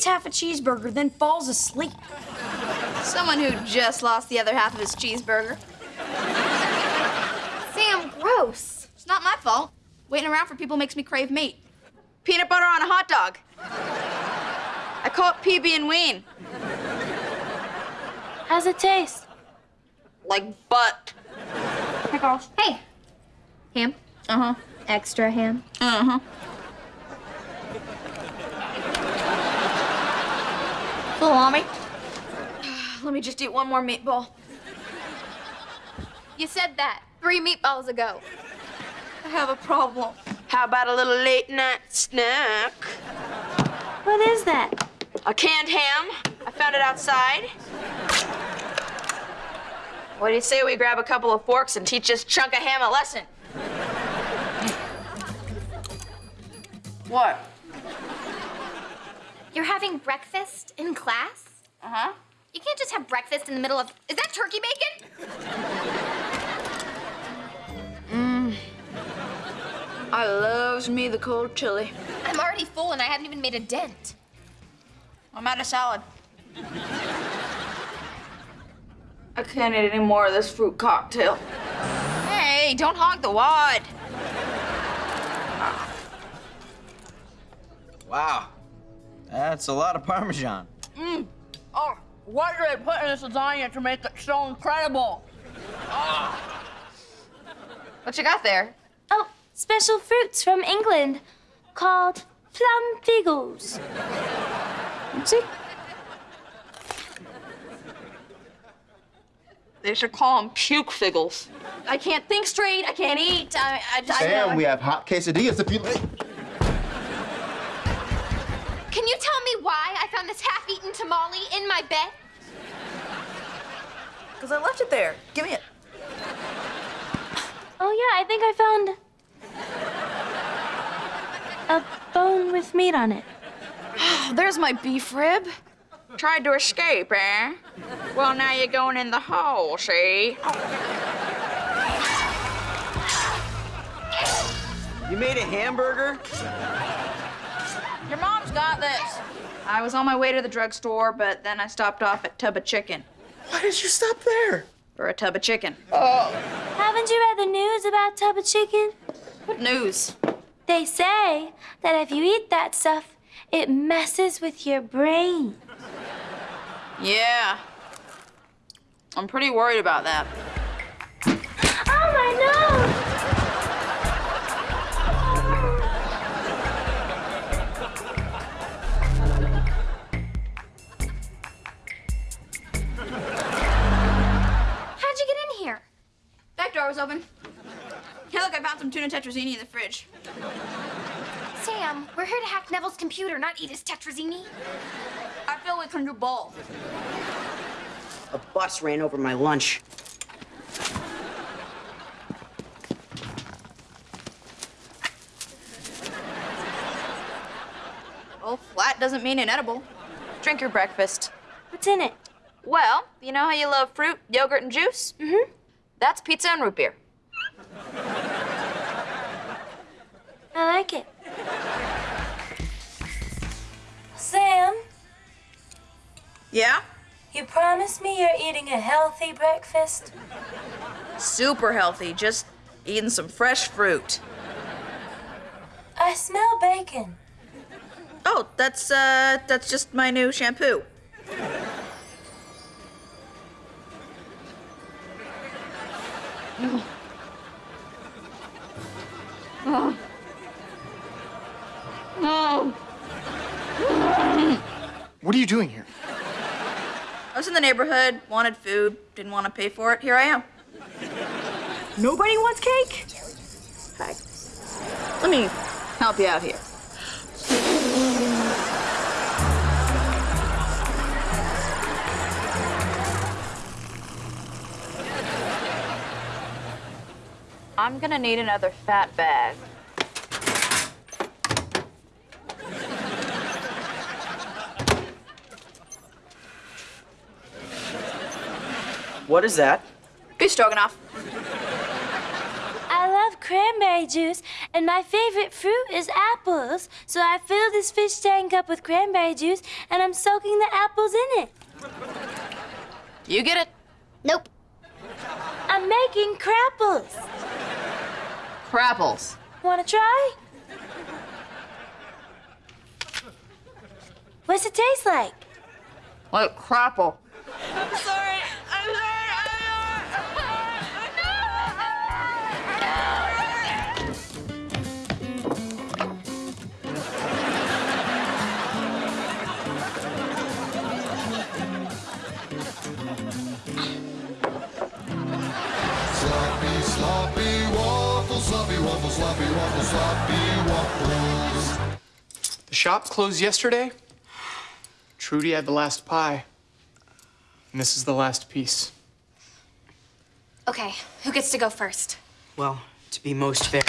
eats half a cheeseburger, then falls asleep. Someone who just lost the other half of his cheeseburger. Sam, gross. It's not my fault. Waiting around for people makes me crave meat. Peanut butter on a hot dog. I call it PB and Ween. How's it taste? Like butt. Pickles. Hey. Ham. Uh-huh. Extra ham. Uh-huh. Salami. Let me just eat one more meatball. You said that three meatballs ago. I have a problem. How about a little late night snack? What is that? A canned ham. I found it outside. What do you say we grab a couple of forks and teach this chunk of ham a lesson? What? You're having breakfast in class? Uh-huh. You can't just have breakfast in the middle of. Is that turkey bacon? Mmm. I loves me the cold chili. I'm already full and I haven't even made a dent. I'm out of salad. I can't eat any more of this fruit cocktail. Hey, don't hog the wad. Wow. That's a lot of Parmesan. Mmm. Oh, what did I put in this lasagna to make it so incredible? Ah. What you got there? Oh, special fruits from England called plum figos. See? They should call them puke figgles. I can't think straight. I can't eat. I, I just. Sam, we have hot quesadillas if you like. Can you tell me why I found this half-eaten tamale in my bed? Because I left it there. Give me it. Oh, yeah, I think I found a bone with meat on it. Oh, there's my beef rib. Tried to escape, eh? Well, now you're going in the hole, see? You made a hamburger? Your mom's got this. I was on my way to the drugstore, but then I stopped off at Tub of Chicken Why did you stop there? for a tub of chicken. Oh. Haven't you read the news about tub of chicken? What news? They say that if you eat that stuff, it messes with your brain. Yeah. I'm pretty worried about that. Was open. Hey, look, I found some tuna tetrazzini in the fridge. Sam, we're here to hack Nevel's computer, not eat his tetrazzini. I feel we can do both. A bus ran over my lunch. Well, flat doesn't mean inedible. Drink your breakfast. What's in it? Well, you know how you love fruit, yogurt, and juice? Mm-hmm. That's pizza and root beer. I like it. Sam, Yeah? you promised me you're eating a healthy breakfast. Super healthy, just eating some fresh fruit. I smell bacon. Oh, that's uh that's just my new shampoo. No. What are you doing here? I was in the neighborhood, wanted food, didn't want to pay for it. Here I am. Nobody wants cake? Hi. Let me help you out here. I'm gonna need another fat bag. What is that? Beef stroganoff. I love cranberry juice And my favorite fruit is apples. So I fill this fish tank up with cranberry juice and I'm soaking the apples in it. You get it? Nope. I'm making crapples. Crapples. Wanna try? What's it taste like? Like crapple. Sloppy, waffles, sloppy waffles, sloppy waffles. The shop closed yesterday. Trudy had the last pie. And this is the last piece. Okay, who gets to go first? Well, to be most fair.